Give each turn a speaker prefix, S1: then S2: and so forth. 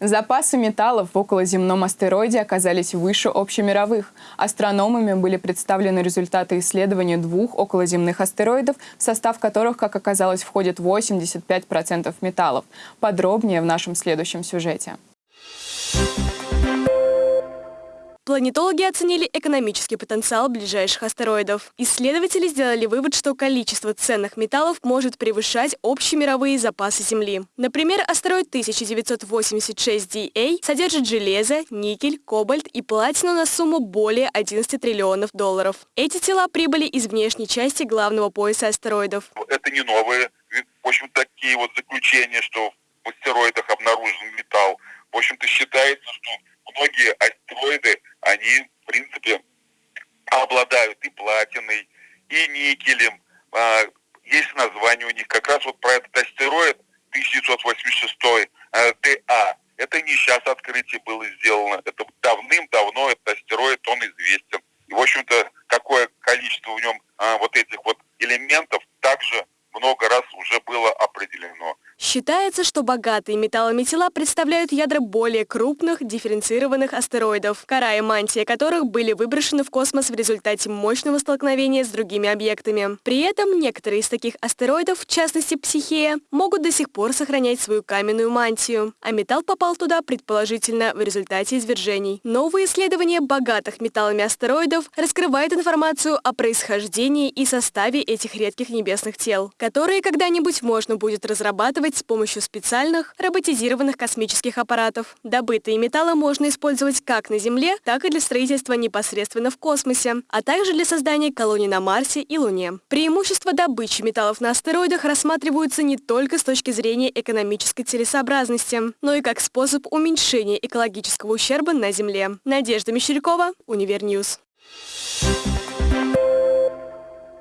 S1: Запасы металлов в околоземном астероиде оказались выше общемировых. Астрономами были представлены результаты исследования двух околоземных астероидов, в состав которых, как оказалось, входит 85% металлов. Подробнее в нашем следующем сюжете.
S2: Планетологи оценили экономический потенциал ближайших астероидов. Исследователи сделали вывод, что количество ценных металлов может превышать общемировые запасы Земли. Например, астероид 1986DA содержит железо, никель, кобальт и платину на сумму более 11 триллионов долларов. Эти тела прибыли из внешней части главного пояса астероидов.
S3: Это не новые, в общем, такие вот заключения, что в астероидах обнаружен металл. В общем-то, считается, что многие астероиды они, в принципе, обладают и платиной, и никелем. А, есть название у них. Как раз вот про этот астероид 1986 а, ТА. Это не сейчас открытие было сделано. Это давным-давно этот астероид, он известен. И, в общем-то, какое количество в нем а, вот этих вот элементов также много раз уже было определено.
S2: Считается, что богатые металлами тела представляют ядра более крупных, дифференцированных астероидов, кора и мантия которых были выброшены в космос в результате мощного столкновения с другими объектами. При этом некоторые из таких астероидов, в частности Психея, могут до сих пор сохранять свою каменную мантию, а металл попал туда, предположительно, в результате извержений. Новые исследования богатых металлами астероидов раскрывают информацию о происхождении и составе этих редких небесных тел, которые когда-нибудь можно будет разрабатывать изготавливать с помощью специальных роботизированных космических аппаратов. Добытые металлы можно использовать как на Земле, так и для строительства непосредственно в космосе, а также для создания колоний на Марсе и Луне. Преимущества добычи металлов на астероидах рассматриваются не только с точки зрения экономической целесообразности, но и как способ уменьшения экологического ущерба на Земле. Надежда Мещерякова, Универ News. You